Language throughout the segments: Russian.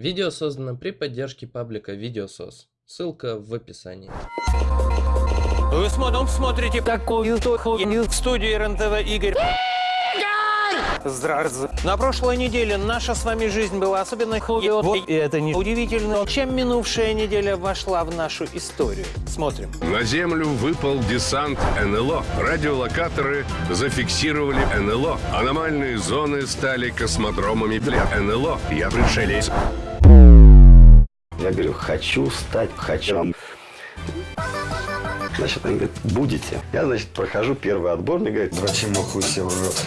Видео создано при поддержке паблика Видеосос. Ссылка в описании. Вы смотрите, такую хуйню в студии РНТВ Игорь. Здравствуйте. На прошлой неделе наша с вами жизнь была особенно хуёвой, и это не удивительно, чем минувшая неделя вошла в нашу историю. Смотрим. На Землю выпал десант НЛО. Радиолокаторы зафиксировали НЛО. Аномальные зоны стали космодромами для НЛО. Я пришелец. Я говорю, хочу стать, хочу. Значит, они говорят, будете. Я, значит, прохожу первый отбор, мне говорят, врачи махуй себе в рот.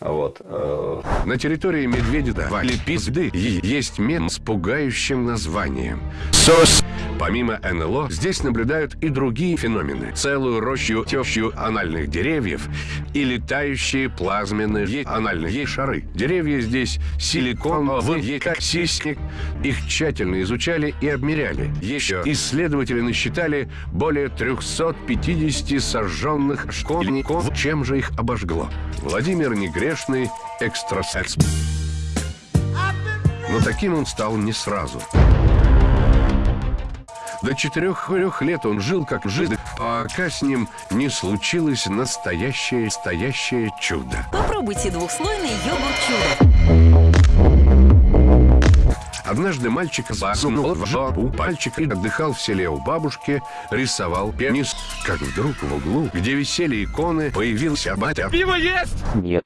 Вот. э, На территории Медведева Пизды есть мем с пугающим названием. СОС. Помимо НЛО, здесь наблюдают и другие феномены. Целую рощу тещу анальных деревьев и летающие плазменные анальные шары. Деревья здесь силиконовые, как сисник. Их тщательно изучали и обмеряли. Еще исследователи насчитали более 350 сожженных школьников. Чем же их обожгло? Владимир Негрешный, экстрасенс. Но таким он стал не сразу. До четырех лет он жил как жид, пока с ним не случилось настоящее, настоящее чудо. Попробуйте двухслойный йогурт чудо. Однажды мальчик засунул в жопу пальчик и отдыхал в селе у бабушки, рисовал пенис, как вдруг в углу, где висели иконы, появился батя. Пиво есть? Нет.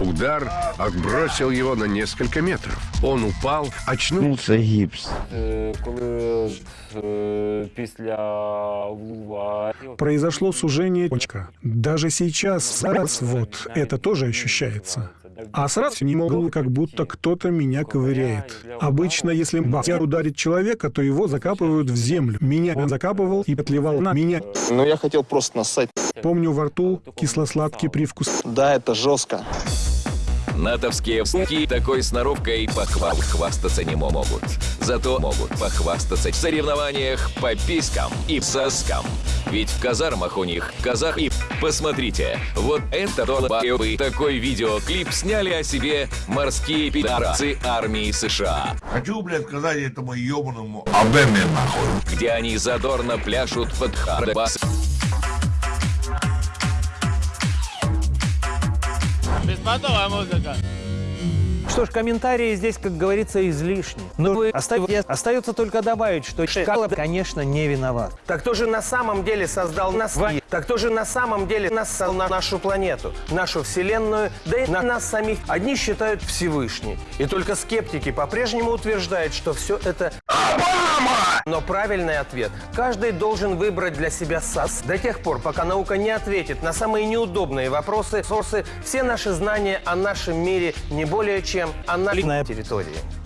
Удар отбросил его на несколько метров. Он упал, очнулся. гипс. після влува Произошло сужение почка. Даже сейчас, раз вот, это тоже ощущается. А сразу не могу, как будто кто-то меня ковыряет. Обычно, если батя ударит человека, то его закапывают в землю. Меня он закапывал и отливал на меня. Ну, я хотел просто нассать. Помню во рту кисло-сладкий привкус. Да, это жестко. Натовские пски такой сноровкой похвал хвастаться не могут. Зато могут похвастаться в соревнованиях по писькам и соскам. Ведь в казармах у них казах и... Посмотрите, вот это долбоёбы такой видеоклип сняли о себе морские пидорасы армии США. Хочу, блядь, сказать этому ебаному где они задорно пляшут под хардбас. Беспонтовая музыка. Что ж, комментарии здесь, как говорится, излишни. Но вы оставите, остается только добавить, что Шкала, конечно, не виноват. Так кто же на самом деле создал нас? Так кто же на самом деле нас создал на нашу планету, нашу Вселенную, да и на нас самих? Одни считают Всевышний. И только скептики по-прежнему утверждают, что все это но правильный ответ каждый должен выбрать для себя САС до тех пор, пока наука не ответит на самые неудобные вопросы, сорсы, все наши знания о нашем мире не более чем о нашей территории.